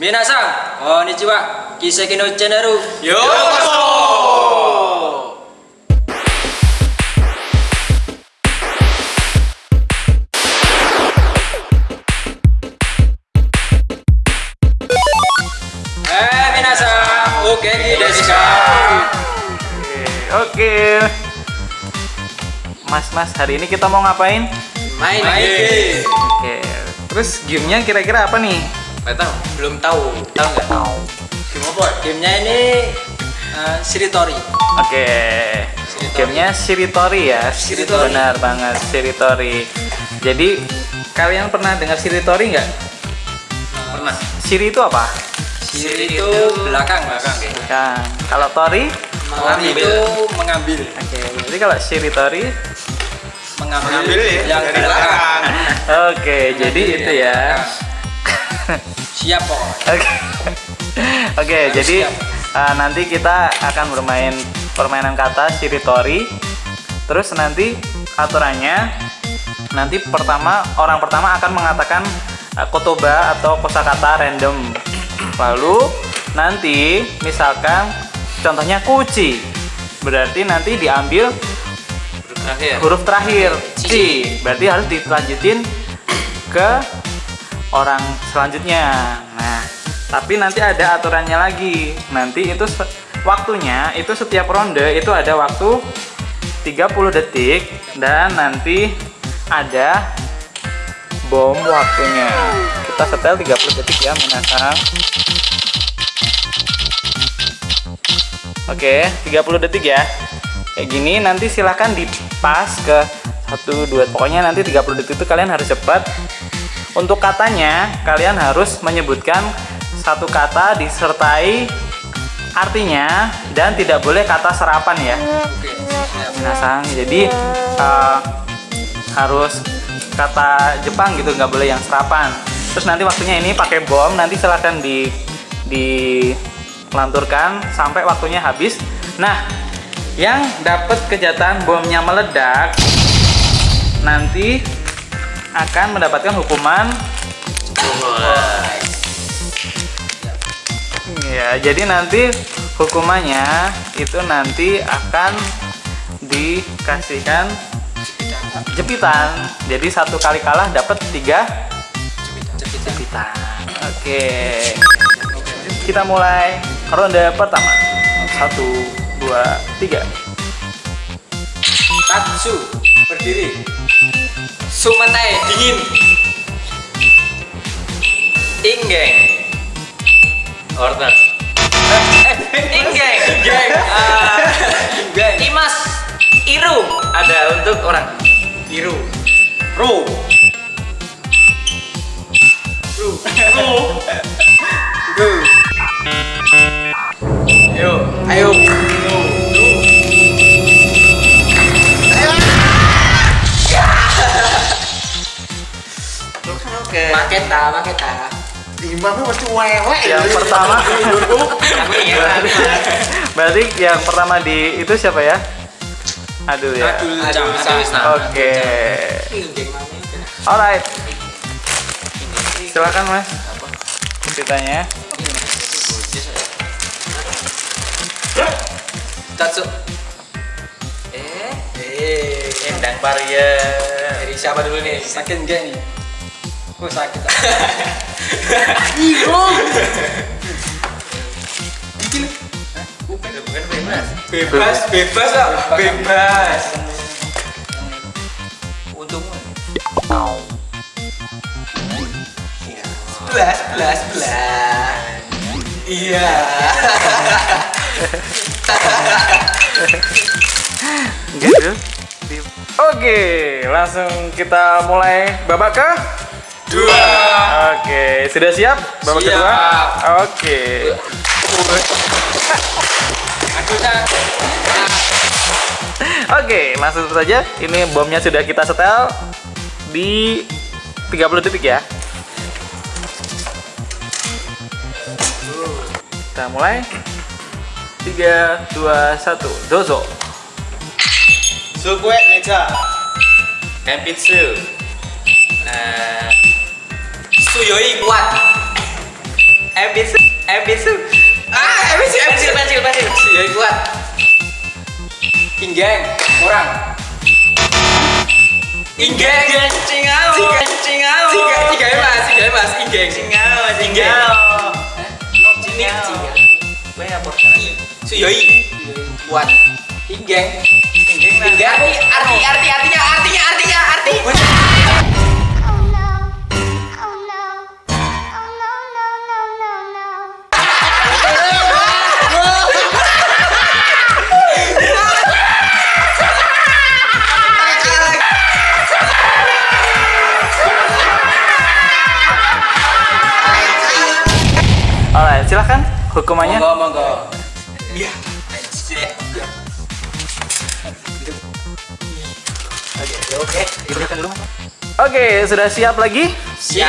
Minasan, konnichiwa. Kiseki no channel. Yokoso! Eh, minasan, oke desu ka? Oke. Mas, Mas, hari ini kita mau ngapain? Main Main game. Oke. Terus gamenya kira-kira apa nih? Nggak tahu, belum tahu. Tahu nggak? Tahu. Game apa? Gamenya ini eh, Shiritori. Oke. Gamenya Shiritori ya. Shiritori. Benar banget, Shiritori. Jadi kalian pernah dengar Shiritori nggak? Pernah. Shiri itu apa? Shiri itu belakang, belakang. Kan. Kalau Tori? Tori itu mengambil, Oke. Jadi kalau Shiritori mengambil, Mengambil ya, yang dari belakang. Oke, jadi Mengambil itu ya. Siap pokoknya. Oke. Oke, Harus jadi siap. uh, nanti kita akan bermain permainan kata shiritori. Terus nanti aturannya nanti pertama orang pertama akan mengatakan uh, kotoba atau kosakata random. Lalu nanti misalkan contohnya kuci. Berarti nanti diambil Terakhir. huruf terakhir ci. Berarti harus dilanjutin ke orang selanjutnya. Nah, tapi nanti ada aturannya lagi. Nanti itu waktunya itu setiap ronde itu ada waktu 30 detik dan nanti ada bom waktunya. Kita setel 30 detik ya, menasang. Oke, 30 detik ya. Kayak gini nanti silahkan dipas ke 1 2 pokoknya nanti 30 detik itu kalian harus cepat. Untuk katanya kalian harus menyebutkan satu kata disertai artinya dan tidak boleh kata serapan ya. Oke. Minasang. Jadi eh, harus kata Jepang gitu nggak boleh yang serapan. Terus nanti waktunya ini pakai bom nanti silahkan di dilanturkan sampai waktunya habis. Nah, yang dapat kejahatan bomnya meledak nanti akan mendapatkan hukuman Ya, jadi nanti hukumannya itu nanti akan dikasihkan jepitan. Jadi satu kali kalah dapat tiga jepitan. Oke. Kita mulai ronde pertama. Satu, dua, tiga. Tatsu, berdiri. Sumatai dingin. Inggeng. Order. Inggeng. Inggeng. Ah, Imas. Iru. Ada untuk orang. Iru. Ro. Ru. Ru. Go. Ayo. Ayo. Oke. Maketa, maketa. Imamnya mesti wewek Yang pertama. Aku ingat. Berarti yang pertama di itu siapa ya? Aduh ya. Adul. Oke. Alright. Silakan Mas. Ceritanya. Tatsu. Eh, Eh, endang barrier. Dari siapa dulu nih? sakit enggak nih? Oh sakit. Bukan bebas. Bebas, bebas ah. Bebas. Untungmu. Iya. Sebelas, sebelas, sebelas. Iya. Gitu. Oke, langsung kita mulai babak ke Dua. Oke, sudah siap babak Siap. kedua? Oke. Oke, langsung saja. Ini bomnya sudah kita setel di 30 detik ya. Kita mulai. 3 2 1. Dozo. Sukwe meja. Kenpitsu. Nah, Suyoi kuat. Ebisu, ebisu. Ah, ebisu, pensil, pensil, pensil. Ya kuat. Inggeng. Orang. Inggeng. Cingau, cingau. Tiga, tiga ya mas, tiga ya mas. Inggeng. Cingau, cingau. Cingau. Gue apa? Suyoi. Kuat. Inggeng. Inggeng. Inggeng. Arti, arti, arti, artinya, artinya, artinya, arti. Silahkan hukumannya. Monggo, monggo. Iya. Oke. Diberikan dulu. Oke, sudah siap lagi? Siap.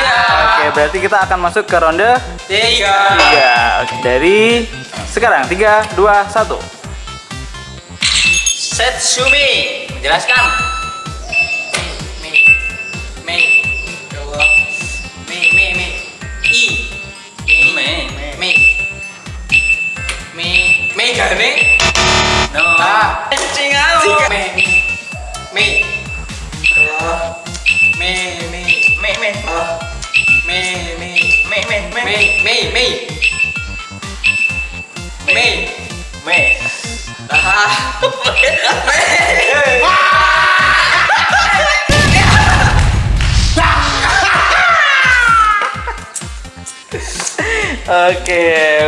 Oke, berarti kita akan masuk ke ronde Tiga. tiga. Oke, dari sekarang tiga, dua, satu. Setsumi. Jelaskan. Oke,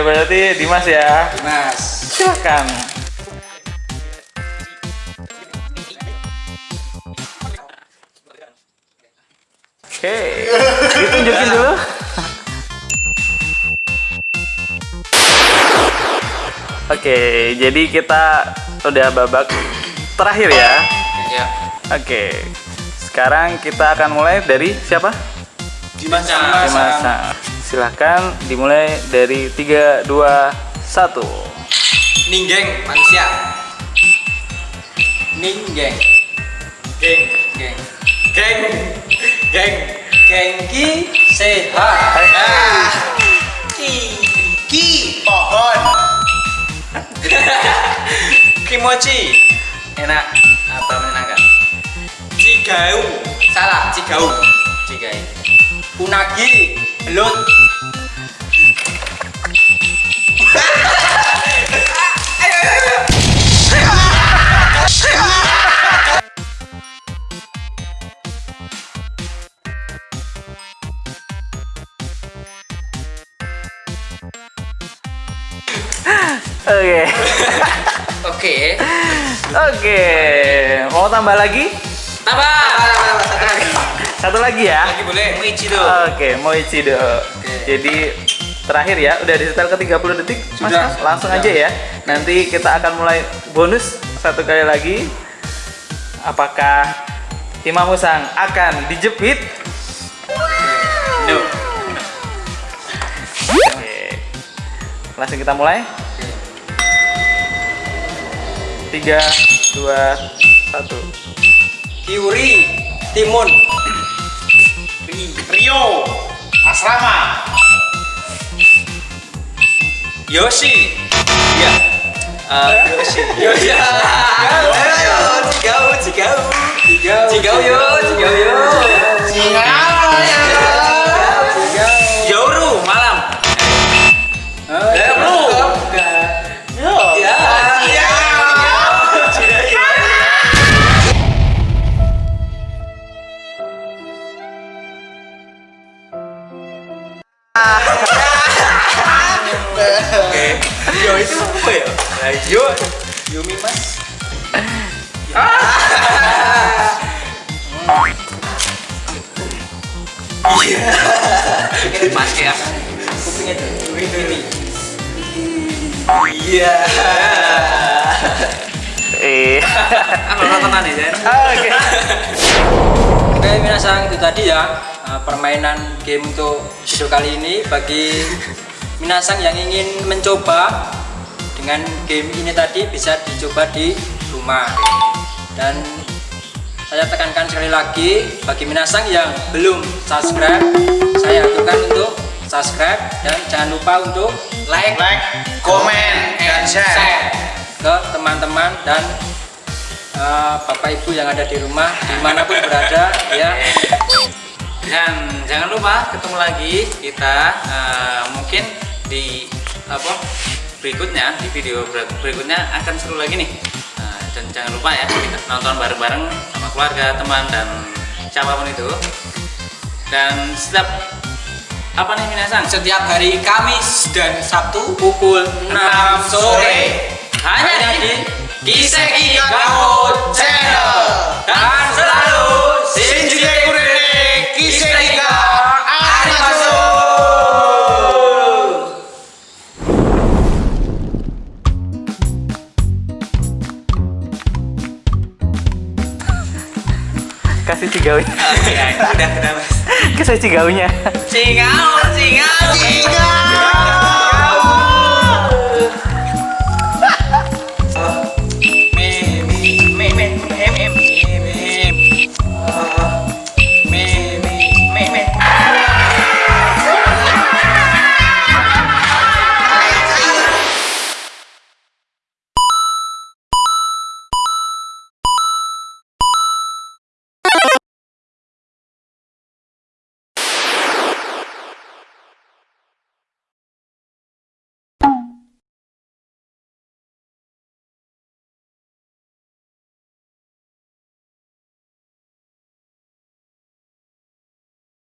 berarti Dimas ya. Mas. Silahkan. Oke, ditunjukin dulu. Oke, jadi kita udah babak terakhir ya. Ya. Oke, sekarang kita akan mulai dari siapa? Dimas. Dimas. Nah, Silahkan dimulai dari 3, 2, 1. Ninggeng manusia. Ninggeng. Geng, geng. Geng. Geng. Gengki sehat. Ah. Ki. Ki pohon. Kimochi. Enak atau menyenangkan? Cigau. Salah, cigau. Cigai. Unagi. Belut. Oke. Oke. Oke. Mau tambah lagi? Tambah. Satu lagi. Satu lagi ya. Lagi boleh. Moichido. Oke, Moichido. Jadi terakhir ya, udah di setel ke 30 detik. Sudah. Mas, langsung Sudah. aja ya. Nanti kita akan mulai bonus satu kali lagi. Apakah Imam Musang akan dijepit? No. Oke. Langsung kita mulai. Tiga, dua, satu. Kiuri. Timun. Rio. Asrama. Yoshi. Iya. Eh, Yoshi. Yoshi. Ayo, cigau, cigau. Cigau. Cigau yo, cigau Yo itu apa ya? Yo. Yumi mas. Iya. Ini pas ya. Kupingnya tuh. Ini. Iya. Eh. Apa tontonan ya? Zen? Oke. Oke, minasang itu tadi ya uh, permainan game untuk video kali ini bagi minasang yang ingin mencoba dengan game ini tadi bisa dicoba di rumah dan saya tekankan sekali lagi bagi minasang yang belum subscribe saya aturkan untuk subscribe dan jangan lupa untuk like, Like, komen, dan share. ke teman-teman dan eh, bapak ibu yang ada di rumah di mana pun berada ya Dan jangan lupa ketemu lagi kita eh, mungkin di apa berikutnya di video ber- berikutnya akan seru lagi nih. Eh, dan jangan lupa ya kita nonton bareng-bareng sama keluarga, teman dan siapa pun itu. Dan setiap apa nih Minasang? Setiap hari Kamis dan Sabtu pukul 6 sore hanya di Kiseki Kakao Channel. dan Oke, udah udah mas. Kasih cigaunya. Cingau, cingau. Tiga.